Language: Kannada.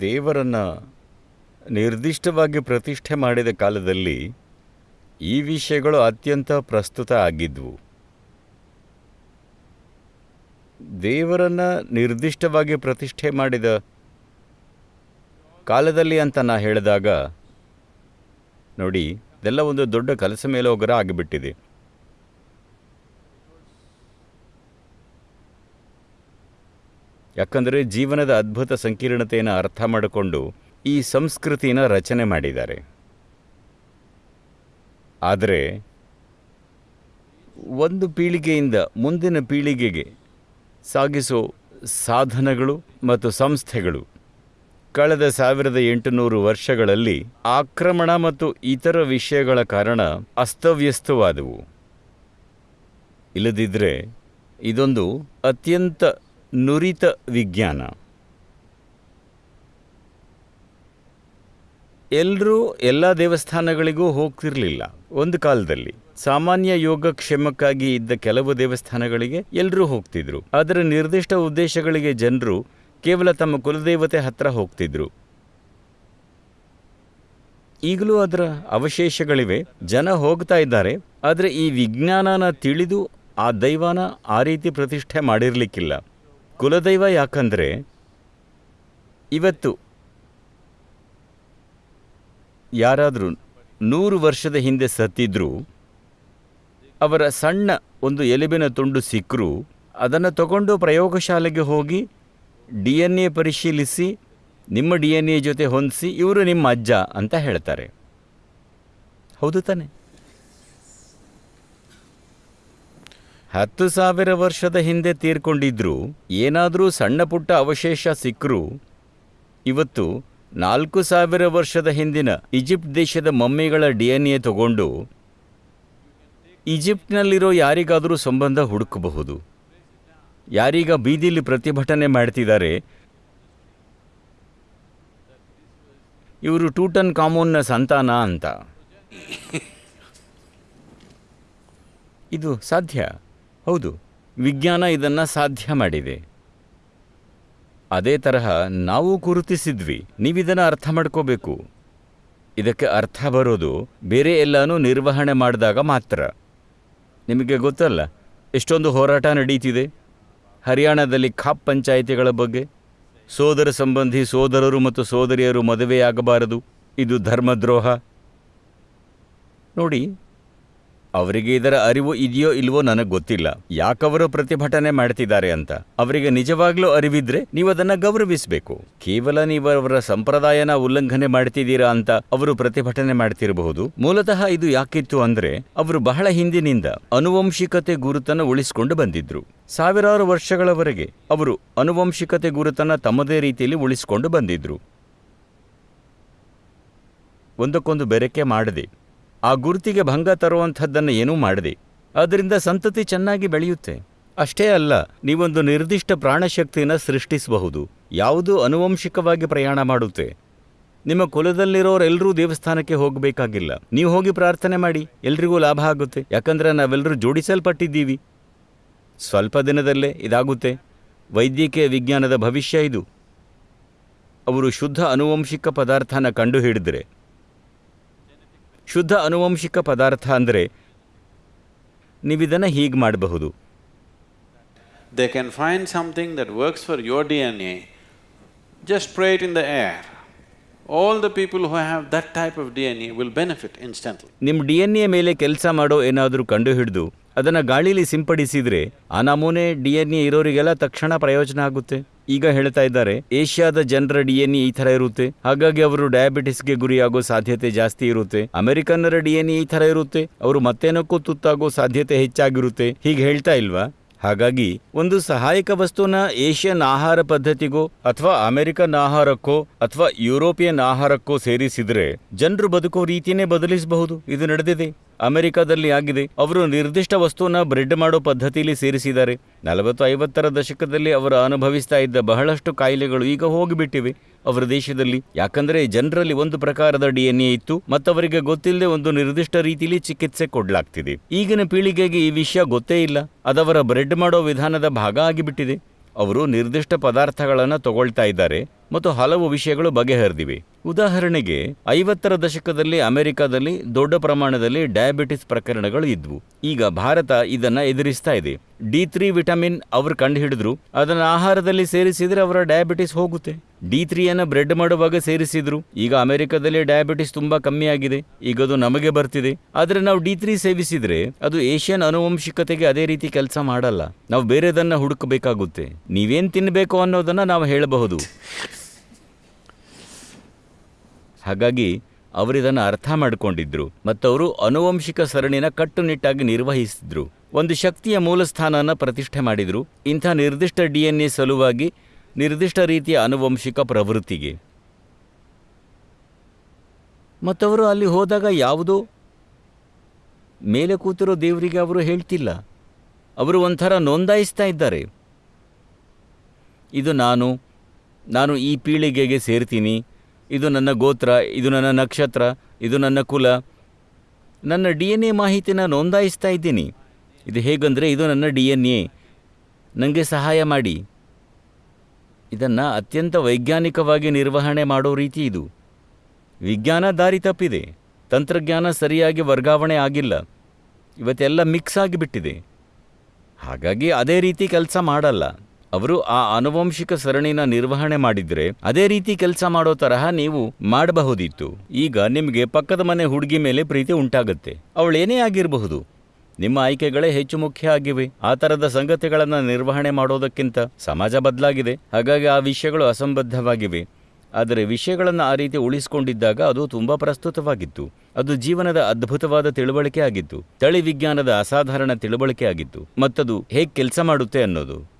ದೇವರನ್ನು ನಿರ್ದಿಷ್ಟವಾಗಿ ಪ್ರತಿಷ್ಠೆ ಮಾಡಿದ ಕಾಲದಲ್ಲಿ ಈ ವಿಷಯಗಳು ಅತ್ಯಂತ ಪ್ರಸ್ತುತ ಆಗಿದ್ವು. ದೇವರನ್ನು ನಿರ್ದಿಷ್ಟವಾಗಿ ಪ್ರತಿಷ್ಠೆ ಮಾಡಿದ ಕಾಲದಲ್ಲಿ ಅಂತ ನಾ ಹೇಳಿದಾಗ, ನೋಡಿ, ಇದೆಲ್ಲ ಒಂದು ದೊಡ್ಡ ಕಲಸ ಮೇಲೋಗರ ಆಗಿಬಿಟ್ಟಿದೆ. ಯಾಕಂದರೆ ಜೀವನದ ಅದ್ಭುತ ಸಂಕೀರ್ಣತೆಯನ್ನು ಅರ್ಥ ಮಾಡಿಕೊಂಡು ಈ ಸಂಸ್ಕೃತಿನ ರಚನೆ ಮಾಡಿದ್ದಾರೆ. ಆದರೆ ಒಂದು ಪೀಳಿಗೆಯಿಂದ ಮುಂದಿನ ಪೀಳಿಗೆಗೆ ಸಾಗಿಸೋ ಸಾಧನಗಳು ಮತ್ತು ಸಂಸ್ಥೆಗಳು ಕಳೆದ ಸಾವಿರದ ಎಂಟುನೂರು ವರ್ಷಗಳಲ್ಲಿ ಆಕ್ರಮಣ ಮತ್ತು ಇತರ ವಿಷಯಗಳ ಕಾರಣ ಅಸ್ತವ್ಯಸ್ತವಾದವು. ಇಲ್ಲದಿದ್ದರೆ ಇದೊಂದು ಅತ್ಯಂತ ನುರಿತ ವಿಜ್ಞಾನ. ಎಲ್ಲರೂ ಎಲ್ಲ ದೇವಸ್ಥಾನಗಳಿಗೂ ಹೋಗ್ತಿರಲಿಲ್ಲ ಒಂದು ಕಾಲದಲ್ಲಿ. ಸಾಮಾನ್ಯ ಯೋಗಕ್ಷೇಮಕ್ಕಾಗಿ ಇದ್ದ ಕೆಲವು ದೇವಸ್ಥಾನಗಳಿಗೆ ಎಲ್ಲರೂ ಹೋಗ್ತಿದ್ರು. ಆದರೆ ನಿರ್ದಿಷ್ಟ ಉದ್ದೇಶಗಳಿಗೆ ಜನರು ಕೇವಲ ತಮ್ಮ ಕುಲದೇವತೆ ಹತ್ರ ಹೋಗ್ತಿದ್ರು. ಈಗಲೂ ಅದರ ಅವಶೇಷಗಳಿವೆ. ಜನ ಹೋಗ್ತಾ ಇದ್ದಾರೆ. ಆದರೆ ಈ ವಿಜ್ಞಾನನ ತಿಳಿದು ಆ ದೈವಾನ ಆ ರೀತಿ ಪ್ರತಿಷ್ಠೆ ಮಾಡಿರಲಿಕ್ಕಿಲ್ಲ. ಕುಲದೈವ ಯಾಕಂದರೆ ಇವತ್ತು ಯಾರಾದರೂ ನೂರು ವರ್ಷದ ಹಿಂದೆ ಸತ್ತಿದ್ರೂ ಅವರ ಸಣ್ಣ ಒಂದು ಎಲುಬಿನ ತುಂಡು ಸಿಕ್ಕರೂ ಅದನ್ನು ತಗೊಂಡು ಪ್ರಯೋಗಶಾಲೆಗೆ ಹೋಗಿ ಡಿ ಎನ್ ಎ ಪರಿಶೀಲಿಸಿ, ನಿಮ್ಮ ಡಿ ಎನ್ ಎ ಜೊತೆ ಹೊಂದಿಸಿ, ಇವರು ನಿಮ್ಮ ಅಜ್ಜ ಅಂತ ಹೇಳ್ತಾರೆ. ಹೌದು ತಾನೆ. ಹತ್ತು ಸಾವಿರ ವರ್ಷದ ಹಿಂದೆ ತೀರ್ಕೊಂಡಿದ್ರು, ಏನಾದರೂ ಸಣ್ಣ ಪುಟ್ಟ ಅವಶೇಷ ಸಿಕ್ಕರೂ ಇವತ್ತು ನಾಲ್ಕು ಸಾವಿರ ವರ್ಷದ ಹಿಂದಿನ ಈಜಿಪ್ಟ್ ದೇಶದ ಮಮ್ಮಿಗಳ ಡಿ ಎನ್ ಎ ತಗೊಂಡು ಈಜಿಪ್ಟ್ನಲ್ಲಿರೋ ಯಾರಿಗಾದರೂ ಸಂಬಂಧ ಹುಡುಕಬಹುದು. ಯಾರೀಗ ಬೀದಿಲಿ ಪ್ರತಿಭಟನೆ ಮಾಡ್ತಿದ್ದಾರೆ. ಇವರು ಟೂಟನ್ ಕಾಮೋನ್ನ ಸಂತಾನ ಅಂತ. ಇದು ಸಾಧ್ಯ? ಹೌದು, ವಿಜ್ಞಾನ ಇದನ್ನು ಸಾಧ್ಯ ಮಾಡಿದೆ. ಅದೇ ತರಹ ನಾವು ಗುರುತಿಸಿದ್ವಿ, ನೀವಿದನ್ನು ಅರ್ಥ ಮಾಡ್ಕೋಬೇಕು. ಇದಕ್ಕೆ ಅರ್ಥ ಬರೋದು ಬೇರೆ ಎಲ್ಲನೂ ನಿರ್ವಹಣೆ ಮಾಡಿದಾಗ ಮಾತ್ರ. ನಿಮಗೆ ಗೊತ್ತಲ್ಲ, ಎಷ್ಟೊಂದು ಹೋರಾಟ ನಡೀತಿದೆ. ಹರಿಯಾಣದಲ್ಲಿ ಖಾಪ್ ಪಂಚಾಯಿತಿಗಳ ಬಗ್ಗೆ. ಸೋದರ ಸಂಬಂಧಿ ಸೋದರರು ಮತ್ತು ಸೋದರಿಯರು ಮದುವೆಯಾಗಬಾರದು, ಇದು ಧರ್ಮದ್ರೋಹ. ನೋಡಿ ಅವರಿಗೆ ಇದರ ಅರಿವು ಇದೆಯೋ ಇಲ್ವೋ ನನಗೆ ಗೊತ್ತಿಲ್ಲ. ಯಾಕವರು ಪ್ರತಿಭಟನೆ ಮಾಡ್ತಿದ್ದಾರೆ ಅಂತ. ಅವರಿಗೆ ನಿಜವಾಗ್ಲೂ ಅರಿವಿದ್ರೆ ನೀವು ಅದನ್ನ ಗೌರವಿಸಬೇಕು. ಕೇವಲ ನೀವು ಅವರ ಸಂಪ್ರದಾಯನ ಉಲ್ಲಂಘನೆ ಮಾಡ್ತಿದ್ದೀರಾ ಅಂತ ಅವರು ಪ್ರತಿಭಟನೆ ಮಾಡ್ತಿರಬಹುದು. ಮೂಲತಃ ಇದು ಯಾಕಿತ್ತು ಅಂದ್ರೆ ಅವರು ಬಹಳ ಹಿಂದಿನಿಂದ ಅನುವಂಶಿಕತೆ ಗುರುತನ್ನು ಉಳಿಸಿಕೊಂಡು ಬಂದಿದ್ರು. ಸಾವಿರಾರು ವರ್ಷಗಳವರೆಗೆ ಅವರು ಅನುವಂಶಿಕತೆ ಗುರುತನ್ನು ತಮ್ಮದೇ ರೀತಿಯಲ್ಲಿ ಉಳಿಸಿಕೊಂಡು ಬಂದಿದ್ರು. ಒಂದಕ್ಕೊಂದು ಬೆರಕೆ ಮಾಡದೆ ಆ ಗುರುತಿಗೆ ಭಂಗ ತರುವಂಥದ್ದನ್ನು ಏನೂ ಮಾಡದೆ, ಅದರಿಂದ ಸಂತತಿ ಚೆನ್ನಾಗಿ ಬೆಳೆಯುತ್ತೆ. ಅಷ್ಟೇ ಅಲ್ಲ, ನೀವೊಂದು ನಿರ್ದಿಷ್ಟ ಪ್ರಾಣಶಕ್ತಿನ ಸೃಷ್ಟಿಸಬಹುದು, ಯಾವುದು ಅನುವಂಶಿಕವಾಗಿ ಪ್ರಯಾಣ ಮಾಡುತ್ತೆ. ನಿಮ್ಮ ಕುಲದಲ್ಲಿರೋರೆಲ್ಲರೂ ದೇವಸ್ಥಾನಕ್ಕೆ ಹೋಗಬೇಕಾಗಿಲ್ಲ. ನೀವು ಹೋಗಿ ಪ್ರಾರ್ಥನೆ ಮಾಡಿ, ಎಲ್ರಿಗೂ ಲಾಭ ಆಗುತ್ತೆ. ಯಾಕಂದ್ರೆ ನಾವೆಲ್ಲರೂ ಜೋಡಿಸಲ್ಪಟ್ಟಿದ್ದೀವಿ. ಸ್ವಲ್ಪ ದಿನದಲ್ಲೇ ಇದಾಗುತ್ತೆ. ವೈದ್ಯಕೀಯ ವಿಜ್ಞಾನದ ಭವಿಷ್ಯ ಇದು. ಅವರು ಶುದ್ಧ ಅನುವಂಶಿಕ ಪದಾರ್ಥನ ಕಂಡುಹಿಡಿದ್ರೆ ಶುದ್ಧ ಅನುವಂಶಿಕ ಪದಾರ್ಥ ಅಂದರೆ ನೀವಿದನ್ನು ಹೀಗೆ ಮಾಡಬಹುದು. They can find something that works for your D N A just pray just in the air all the people who have that type of D N A will benefit instantly ನಿಮ್ಮ ಡಿ ಎನ್ ಎ ಮೇಲೆ ಕೆಲಸ ಮಾಡೋ ಏನಾದರೂ ಕಂಡುಹಿಡಿದು ಅದನ್ನು ಗಾಳಿಲಿ ಸಿಂಪಡಿಸಿದರೆ ಆ ನಮೂನೆ ಡಿ ಎನ್ ಎ ಇರೋರಿಗೆಲ್ಲ ತಕ್ಷಣ ಪ್ರಯೋಜನ ಆಗುತ್ತೆ. ಈಗ ಹೇಳ್ತಾ ಇದ್ದಾರೆ, ಏಷ್ಯಾದ ಜನರ ಡಿ ಎನ್ ಎ ಈ ಥರ ಇರುತ್ತೆ. ಹಾಗಾಗಿ ಅವರು ಡಯಾಬಿಟಿಸ್ಗೆ ಗುರಿಯಾಗೋ ಸಾಧ್ಯತೆ ಜಾಸ್ತಿ ಇರುತ್ತೆ. ಅಮೆರಿಕನ್ನರ ಡಿ ಎನ್ ಎ ಈ ಥರ ಇರುತ್ತೆ. ಅವರು ಮತ್ತೇನಕ್ಕೂ ತುತ್ತಾಗೋ ಸಾಧ್ಯತೆ ಹೆಚ್ಚಾಗಿರುತ್ತೆ. ಹೀಗೆ ಹೇಳ್ತಾ ಇಲ್ವಾ? ಹಾಗಾಗಿ ಒಂದು ಸಹಾಯಕ ವಸ್ತುನ ಏಷ್ಯನ್ ಆಹಾರ ಪದ್ಧತಿಗೋ ಅಥವಾ ಅಮೆರಿಕನ್ ಆಹಾರಕ್ಕೋ ಅಥವಾ ಯುರೋಪಿಯನ್ ಆಹಾರಕ್ಕೋ ಸೇರಿಸಿದ್ರೆ ಜನರು ಬದುಕೋ ರೀತಿಯೇ ಬದಲಿಸಬಹುದು. ಇದು ನಡೆದಿದೆ. ಅಮೆರಿಕದಲ್ಲಿ ಆಗಿದೆ. ಅವರು ನಿರ್ದಿಷ್ಟ ವಸ್ತುವನ್ನ ಬ್ರೆಡ್ ಮಾಡೋ ಪದ್ಧತಿಯಲ್ಲಿ ಸೇರಿಸಿದ್ದಾರೆ. ನಲವತ್ತು ಐವತ್ತರ ದಶಕದಲ್ಲಿ ಅವರು ಅನುಭವಿಸ್ತಾ ಇದ್ದ ಬಹಳಷ್ಟು ಕಾಯಿಲೆಗಳು ಈಗ ಹೋಗಿಬಿಟ್ಟಿವೆ. ಅವರ ದೇಶದಲ್ಲಿ, ಯಾಕಂದ್ರೆ ಜನರಲ್ಲಿ ಒಂದು ಪ್ರಕಾರದ ಡಿ ಎನ್ ಎ ಇತ್ತು, ಮತ್ತವರಿಗೆ ಗೊತ್ತಿಲ್ಲದೆ ಒಂದು ನಿರ್ದಿಷ್ಟ ರೀತಿಯಲ್ಲಿ ಚಿಕಿತ್ಸೆ ಕೊಡಲಾಗ್ತಿದೆ. ಈಗಿನ ಪೀಳಿಗೆಗೆ ಈ ವಿಷಯ ಗೊತ್ತೇ ಇಲ್ಲ. ಅದವರ ಬ್ರೆಡ್ ಮಾಡೋ ವಿಧಾನದ ಭಾಗ ಆಗಿಬಿಟ್ಟಿದೆ. ಅವರು ನಿರ್ದಿಷ್ಟ ಪದಾರ್ಥಗಳನ್ನು ತಗೊಳ್ತಾ ಇದ್ದಾರೆ. ಮತ್ತು ಹಲವು ವಿಷಯಗಳು ಬಗೆಹರಿದಿವೆ. ಉದಾಹರಣೆಗೆ, ಐವತ್ತರ ದಶಕದಲ್ಲಿ ಅಮೆರಿಕದಲ್ಲಿ ದೊಡ್ಡ ಪ್ರಮಾಣದಲ್ಲಿ ಡಯಾಬಿಟಿಸ್ ಪ್ರಕರಣಗಳು ಇದ್ವು. ಈಗ ಭಾರತ ಇದನ್ನ ಎದುರಿಸ್ತಾ ಇದೆ. ಡಿ ತ್ರೀ ವಿಟಮಿನ್ ಅವರು ಕಂಡುಹಿಡಿದ್ರು. ಅದನ್ನು ಆಹಾರದಲ್ಲಿ ಸೇರಿಸಿದ್ರೆ ಅವರ ಡಯಾಬಿಟಿಸ್ ಹೋಗುತ್ತೆ. ಡಿ ತ್ರೀಯನ್ನು ಬ್ರೆಡ್ ಮಾಡುವಾಗ ಸೇರಿಸಿದ್ರು. ಈಗ ಅಮೆರಿಕದಲ್ಲಿ ಡಯಾಬಿಟಿಸ್ ತುಂಬಾ ಕಮ್ಮಿ ಆಗಿದೆ ಈಗ ಅದು ನಮಗೆ ಬರ್ತಿದೆ. ಆದರೆ ನಾವು ಡಿ ತ್ರೀ ಸೇವಿಸಿದ್ರೆ ಅದು ಏಷ್ಯನ್ ಅನುವಂಶಿಕತೆಗೆ ಅದೇ ರೀತಿ ಕೆಲಸ ಮಾಡಲ್ಲ. ನಾವು ಬೇರೆದನ್ನ ಹುಡುಕಬೇಕಾಗುತ್ತೆ. ನೀವೇನ್ ತಿನ್ನಬೇಕು ಅನ್ನೋದನ್ನ ನಾವು ಹೇಳಬಹುದು. ಹಾಗಾಗಿ ಅವರಿದನ್ನು ಅರ್ಥ ಮಾಡಿಕೊಂಡಿದ್ರು. ಮತ್ತವರು ಅನುವಂಶಿಕ ಸರಣಿನ ಕಟ್ಟುನಿಟ್ಟಾಗಿ ನಿರ್ವಹಿಸಿದ್ರು. ಒಂದು ಶಕ್ತಿಯ ಮೂಲಸ್ಥಾನನ ಪ್ರತಿಷ್ಠೆ ಮಾಡಿದ್ರು. ಇಂಥ ನಿರ್ದಿಷ್ಟ ಡಿ ಎನ್ ಎ ಸಲುವಾಗಿ ನಿರ್ದಿಷ್ಟ ರೀತಿಯ ಅನುವಂಶಿಕ ಪ್ರವೃತ್ತಿಗೆ. ಮತ್ತವರು ಅಲ್ಲಿ ಹೋದಾಗ ಯಾವುದೋ ಮೇಲೆ ಕೂತಿರೋ ದೇವರಿಗೆ ಅವರು ಹೇಳ್ತಿಲ್ಲ. ಅವರು ಒಂಥರ ನೋಂದಾಯಿಸ್ತಾ ಇದ್ದಾರೆ. ಇದು ನಾನು ನಾನು ಈ ಪೀಳಿಗೆಗೆ ಸೇರ್ತೀನಿ. ಇದು ನನ್ನ ಗೋತ್ರ, ಇದು ನನ್ನ ನಕ್ಷತ್ರ, ಇದು ನನ್ನ ಕುಲ. ನನ್ನ ಡಿ ಎನ್ ಎ ಮಾಹಿತಿನ ನೋಂದಾಯಿಸ್ತಾ ಇದ್ದೀನಿ. ಇದು ಹೇಗಂದರೆ ಇದು ನನ್ನ ಡಿ ಎನ್ ಎ. ನನಗೆ ಸಹಾಯ ಮಾಡಿ. ಇದನ್ನು ಅತ್ಯಂತ ವೈಜ್ಞಾನಿಕವಾಗಿ ನಿರ್ವಹಣೆ ಮಾಡೋ ರೀತಿ ಇದು. ವಿಜ್ಞಾನ ದಾರಿ ತಪ್ಪಿದೆ. ತಂತ್ರಜ್ಞಾನ ಸರಿಯಾಗಿ ವರ್ಗಾವಣೆ ಆಗಿಲ್ಲ. ಇವತ್ತೆಲ್ಲ ಮಿಕ್ಸ್ ಆಗಿಬಿಟ್ಟಿದೆ. ಹಾಗಾಗಿ ಅದೇ ರೀತಿ ಕೆಲಸ ಮಾಡಲ್ಲ. ಅವರು ಆ ಆನುವಂಶಿಕ ಸರಣಿನ ನಿರ್ವಹಣೆ ಮಾಡಿದ್ರೆ ಅದೇ ರೀತಿ ಕೆಲಸ ಮಾಡೋ ತರಹ ನೀವು ಮಾಡಬಹುದಿತ್ತು. ಈಗ ನಿಮಗೆ ಪಕ್ಕದ ಮನೆ ಹುಡುಗಿ ಮೇಲೆ ಪ್ರೀತಿ ಉಂಟಾಗುತ್ತೆ. ಅವಳೇನೇ ಆಗಿರಬಹುದು. ನಿಮ್ಮ ಆಯ್ಕೆಗಳೇ ಹೆಚ್ಚು ಮುಖ್ಯ ಆಗಿವೆ. ಆ ಥರದ ಸಂಗತಿಗಳನ್ನು ನಿರ್ವಹಣೆ ಮಾಡೋದಕ್ಕಿಂತ ಸಮಾಜ ಬದಲಾಗಿದೆ. ಹಾಗಾಗಿ ಆ ವಿಷಯಗಳು ಅಸಂಬದ್ಧವಾಗಿವೆ. ಆದರೆ ವಿಷಯಗಳನ್ನು ಆ ರೀತಿ ಉಳಿಸಿಕೊಂಡಿದ್ದಾಗ ಅದು ತುಂಬ ಪ್ರಸ್ತುತವಾಗಿತ್ತು. ಅದು ಜೀವನದ ಅದ್ಭುತವಾದ ತಿಳುವಳಿಕೆ ಆಗಿತ್ತು. ತಳಿ ವಿಜ್ಞಾನದ ಅಸಾಧಾರಣ ತಿಳುವಳಿಕೆ ಆಗಿತ್ತು. ಮತ್ತದು ಹೇಗೆ ಕೆಲಸ ಮಾಡುತ್ತೆ ಅನ್ನೋದು.